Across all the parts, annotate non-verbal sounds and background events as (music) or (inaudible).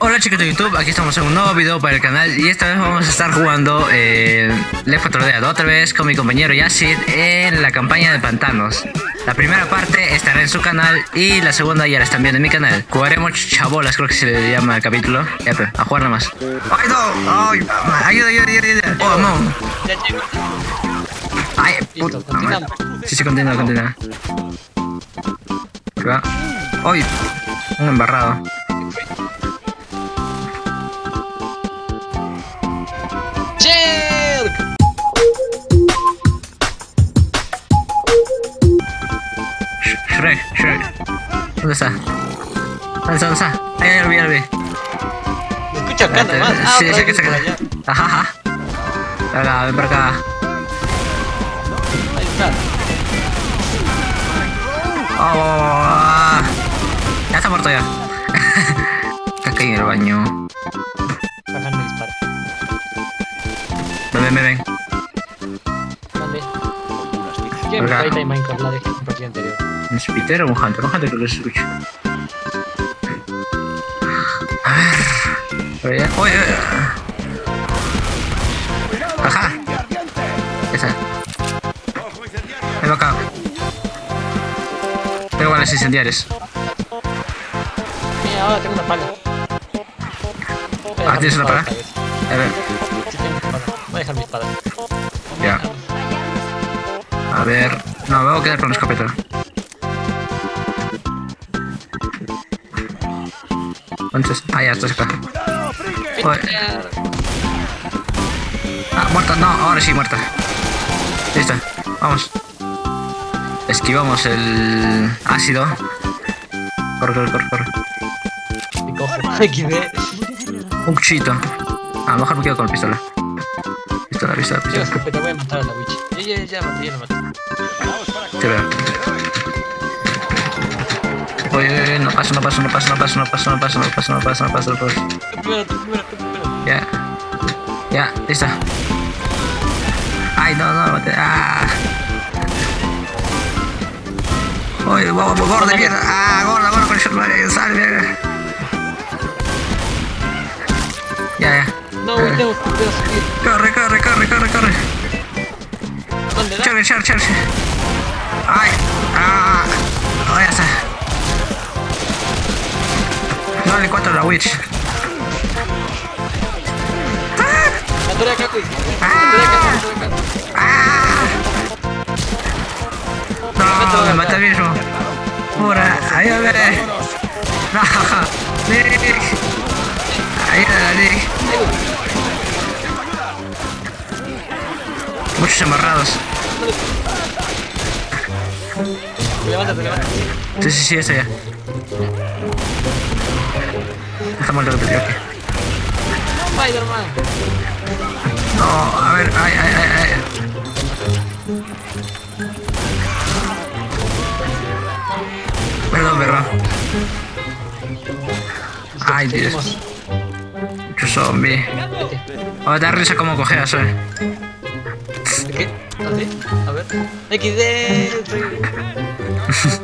Hola chicos de YouTube, aquí estamos en un nuevo video para el canal y esta vez vamos a estar jugando eh, Left 4 Dead otra vez con mi compañero Yacid en la campaña de pantanos. La primera parte estará en su canal y la segunda ya la están viendo en mi canal. Jugaremos chabolas, creo que se le llama el capítulo. Ya, pues, a jugar nomás. ¡Ay, no! ¡Ay! ¡Ayuda, ayuda, ayuda! ayuda. ¡Oh, no! ¡Ay, madre. Sí, sí, continúa, continúa. ¿Qué va? ¡Ay! Un embarrado. Shrek, Shrek. Enggak usah. Enggak usah, usah. Ayo, ayo, ayo. Aku jaga nama. Ah. Hahaha. Oh, ah. ya sabar tuh ya. (laughs) Kakek ya banyu. Kapan cepat. No sé, Peter o un Hunter. Un Hunter que lo escucho. Ah, a ver. Oye, Ajá. Esa. Me va acá. Tengo ganas de incendiares. Mira, ahora tengo una pala. Ah, tienes una pala. A ver. Voy a dejar mi espada. Ya. A ver. No, me voy a quedar con la escopeta. ¿Dónde estás? Ah, ya estás acá. Uy. Ah, muerta, no, ahora sí, muerta. Listo, vamos. Esquivamos el ácido. Corre, corre, corre, corre. Un cuchillito. A lo mejor me quedo con la pistola. Pistola, pistola, pistola. escopeta, voy a matar a la witch. Ya, ya, ya la maté, ya Oye, oye, oye, no paso, no paso, no paso, no paso, no paso, no paso, no paso, no paso, no paso, no paso. Ya. Ya, listo. Ay, no, no, mate. Ah. Oye, vamos, gorda mierda. Ah, gorda, gorda, con el. Sal, mierda. Ya, ya. No, güey, tengo que subir. Corre, corre, corre, corre, corre. Charge, charge, charge. 4 la Witch. ¡Ah! ¡Ah! No, me mata viejo. Pura, ayúdame. No, Nick. Ayúdame, Nick. Muchos amarrados. Levántate, levántate. Sí, sí, sí, está ya. Está muerto el aquí. Spider-Man. No, a ver, ay, ay, ay, ay. Perdón, perdón. Ay, Dios. Mucho zombie. Vete. Oh, da risa como cojeas, eh. ¿De qué? ¿Así? A ver. XD. (laughs)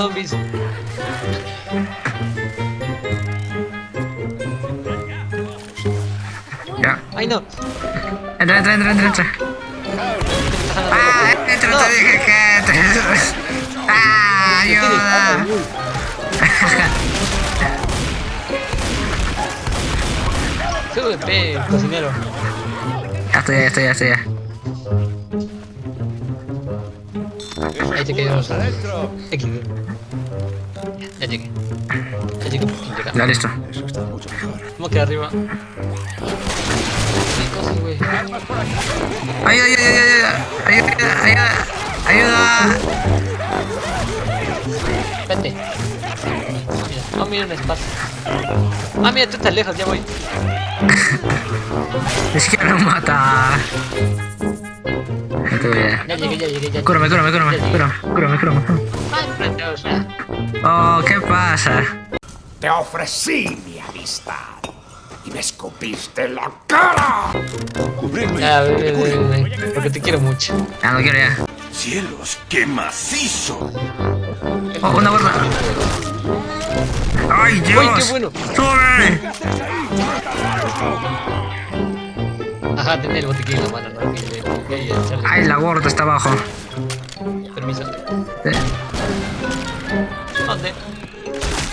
zombies. Ya. Ay, no. Entra, entra, entra, entra, entra. Ah, entra, te dije que entres. (laughs) Ah, ayuda. Súbete, (laughs) cocinero. Ya estoy, ya estoy, ya estoy, ya. Ya llegué. Ya llegué por fin llegar. Ya, listo. ¿Cómo queda arriba? Hay cosas, güey. Ayuda, ayuda, ayuda, ayuda, ayuda, ayuda. Vete. Mira, no mira un espacio. Ah, mira, tú estás lejos, ya voy. Ni siquiera lo mata. Ya te voy a... Ya llegué, ya llegué, ya Cúrame, cúrame, cúrame, cúrame, cúrame, cúrame. Ay. Oh, ¿qué pasa? Te ofrecí mi amistad y me escupiste en la cara. Ya, ve, ve, ve, Porque te quiero mucho. Ah, no quiero ya. Cielos, qué macizo! Oh, una gorda. ¡Ay, Dios! ¡Uy, qué bueno! ¡Sube! Ajá, tener el botiquín en la mano, ¿no? Y le- y- y echarle- ¡Ay, la gorda está abajo! Permiso. Eh, ¿Dónde?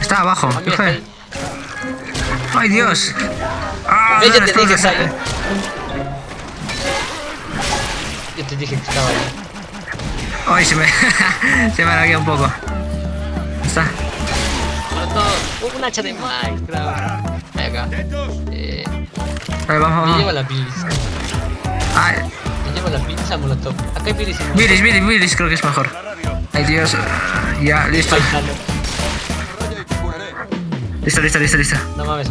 Está abajo. A mí ¿Qué está fue? ahí. ¡Ay, Dios! ¡Ah! Yo te dije que ahí. Yo te dije que estaba ahí. ¡Ay, se me... (laughs) se me un poco! Está. Un hacha de Minecraft. Acá. Eh, Ahí vamos, me lleva vamos. la bilis. ¡Ay! Me lleva la pizza molotov. Acá hay molotov. Miris, miris, miris, creo que es mejor. ¡Ay, Dios! Ya, listo. Listo, listo, listo, listo. No mames.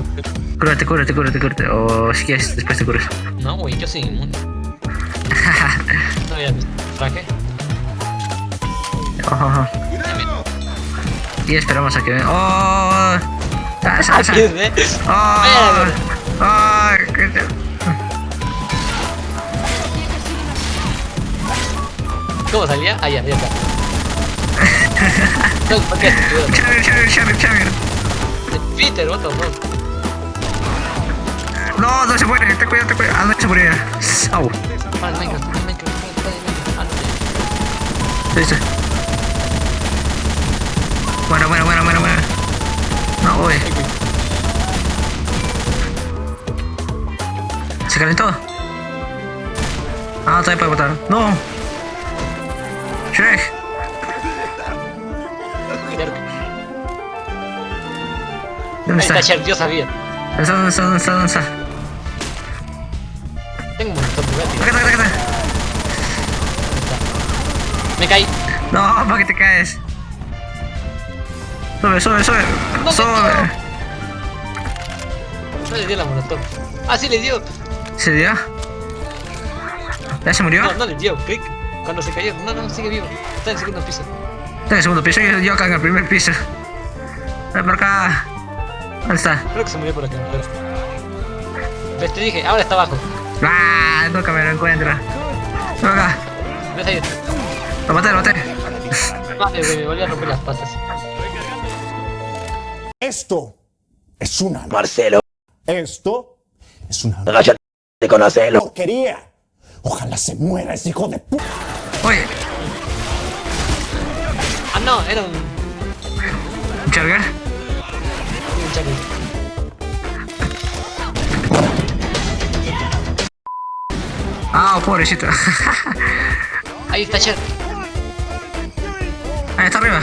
Cúrate, cúrate, cúrate, cúrate. O si quieres, después te curas. No, güey, yo soy inmune. (laughs) No había visto. Traje. Ojo, ojo. Y esperamos a que venga. ¡Oh! ¡Ah, sal, sal! ¿eh? ¡Oh! ¿Cómo salía? Ah, ya, ya está. No, ¿por qué? Xavier, Xavier, Xavier, Xavier. Peter, what the fuck? No, no se muere, te cuida, te cuida. Ah, no se murió. Au. Minecraft, Minecraft, Minecraft. Ah, no. Listo. Bueno, bueno, bueno, bueno, bueno. No, uy. ¿Se calentó? Ah, todavía puede botar. No. ¿Dónde está? está yo sabía. ¿Dónde está? ¿Dónde está? ¿Dónde está? ¿Dónde está? Tengo un montón de gratis. Acá está, acá está, acá Me caí. No, ¿para qué te caes? Sube, sube, sube. No, Sube. No le dio la molotov. Ah, sí le dio. ¿Se dio? ¿Ya se murió? No, no le dio. Click. Cuando se cayó. No, no, sigue vivo. Está en el segundo piso. Está en el segundo piso, yo, yo acá en el primer piso. Ven por acá. ¿Dónde está? Creo que se murió por acá. pero- Ves, te dije, ahora está abajo. ¡Ah! Nunca me lo encuentro. Ven acá. ¿Ves ahí? Lo maté, lo maté. Vale, güey, me volví a romper las patas. Esto es una... Marcelo, Esto es una agáchate con Marcelo. porquería. Ojalá se muera ese hijo de pu... Oye, Ah, no, era un. ¿un charger? un chaco. Ah, pobrecito. (laughs) Ahí está Cher. Ahí está arriba.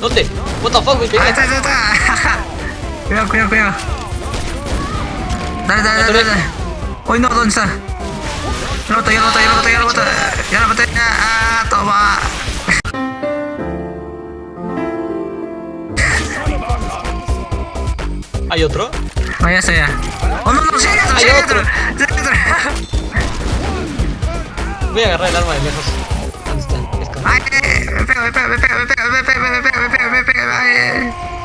¿Dónde? What the fuck. Ahí está, ahí está, está. (laughs) Cuidado, cuidado, cuidado. Dale, dale, dale, dale. Uy, no, ¿dónde está? Ya lo maté, ya lo maté, ya lo maté, ya lo maté. Ya lo maté. Ah, toma. ¿Hay otro? No, ya ya. Oh, no, no, sí, hay otro, sí, Hay otro. Sí, hay otro. Voy a agarrar el arma de lejos. ¿Dónde está? Ay, eh, me pega, me pega, me pega, me pega, me pega, me pega, me pega, me pega,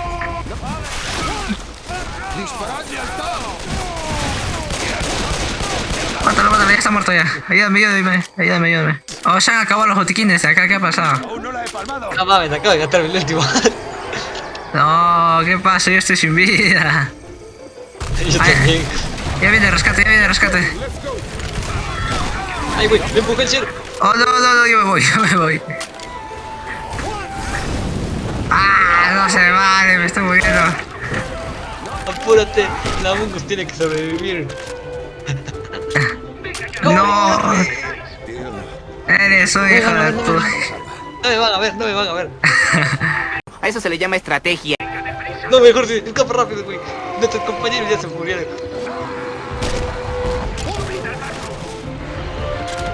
Mátalo, mátalo, ya está muerto ya. Ayúdame, ayúdame, ayúdame, ayúdame. Oh, se han acabado los botiquines acá, ¿qué ha pasado? No mames, acabo de gastar el último. No, ¿qué pasa? Yo estoy sin vida. (laughs) Yo Ay. también. Ya viene rescate, ya viene rescate. Ay, güey, me empujé el Cher. Oh, no, no, no, yo me voy, (laughs) yo me voy. Ah, no se vale, me estoy muriendo. Apúrate, la Mungus tiene que sobrevivir. No. Eres un hijo de tu... No me van a ver, no me van a ver. A eso se le llama estrategia. No, mejor si escapa rápido, güey. Nuestros compañeros ya se murieron.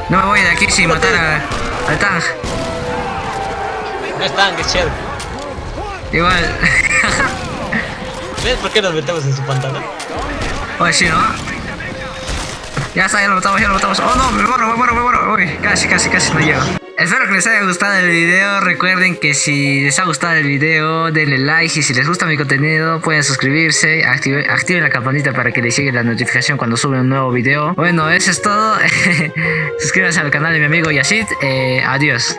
No me voy de aquí sin matar a- al Tang. No están, que es Cher. Igual. (laughs) ¿Ves por qué nos metemos en su pantano? Oye, sí, ¿no? Ya está, ya lo matamos, ya lo matamos. Oh, no, me muero, me muero, me muero. Uy, casi, casi, casi no llego. Espero que les haya gustado el video. Recuerden que si les ha gustado el video, denle like. Y si les gusta mi contenido, pueden suscribirse. active- activen la campanita para que les llegue la notificación cuando sube un nuevo video. Bueno, eso es todo. (laughs) Suscríbanse al canal de mi amigo Yashid. Eh, adiós.